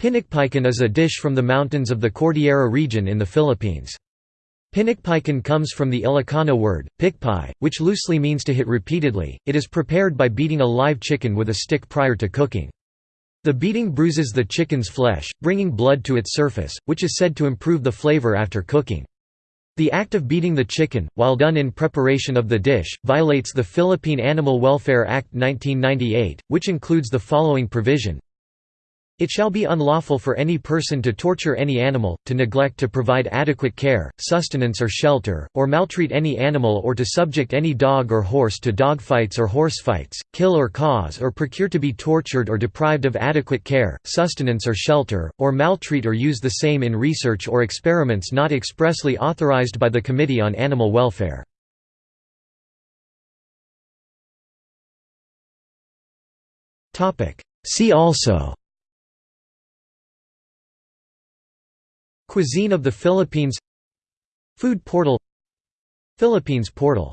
Pinikpikan is a dish from the mountains of the Cordillera region in the Philippines. Pinikpikan comes from the Ilocano word, pikpik, which loosely means to hit repeatedly. It is prepared by beating a live chicken with a stick prior to cooking. The beating bruises the chicken's flesh, bringing blood to its surface, which is said to improve the flavor after cooking. The act of beating the chicken, while done in preparation of the dish, violates the Philippine Animal Welfare Act 1998, which includes the following provision it shall be unlawful for any person to torture any animal, to neglect to provide adequate care, sustenance or shelter, or maltreat any animal or to subject any dog or horse to dogfights or horsefights, kill or cause or procure to be tortured or deprived of adequate care, sustenance or shelter, or maltreat or use the same in research or experiments not expressly authorized by the Committee on Animal Welfare. See also Cuisine of the Philippines. Food portal. Philippines portal